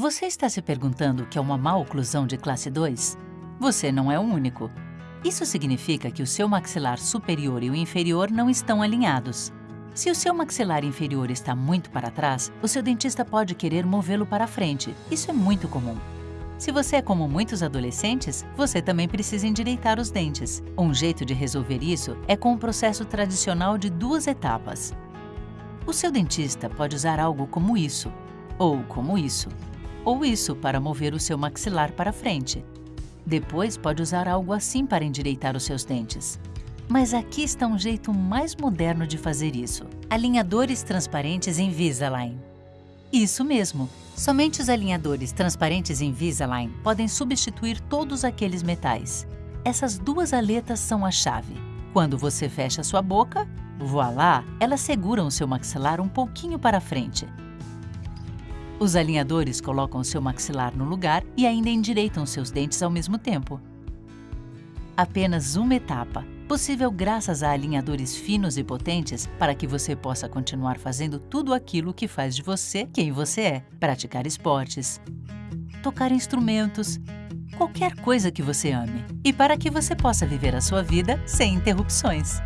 Você está se perguntando o que é uma má oclusão de classe 2? Você não é o único. Isso significa que o seu maxilar superior e o inferior não estão alinhados. Se o seu maxilar inferior está muito para trás, o seu dentista pode querer movê-lo para frente. Isso é muito comum. Se você é como muitos adolescentes, você também precisa endireitar os dentes. Um jeito de resolver isso é com o processo tradicional de duas etapas. O seu dentista pode usar algo como isso, ou como isso, ou isso para mover o seu maxilar para frente. Depois pode usar algo assim para endireitar os seus dentes. Mas aqui está um jeito mais moderno de fazer isso. Alinhadores transparentes Invisalign. Isso mesmo! Somente os alinhadores transparentes Invisalign podem substituir todos aqueles metais. Essas duas aletas são a chave. Quando você fecha sua boca, voilá, elas seguram o seu maxilar um pouquinho para frente. Os alinhadores colocam seu maxilar no lugar e ainda endireitam seus dentes ao mesmo tempo. Apenas uma etapa, possível graças a alinhadores finos e potentes para que você possa continuar fazendo tudo aquilo que faz de você quem você é. Praticar esportes, tocar instrumentos, qualquer coisa que você ame. E para que você possa viver a sua vida sem interrupções.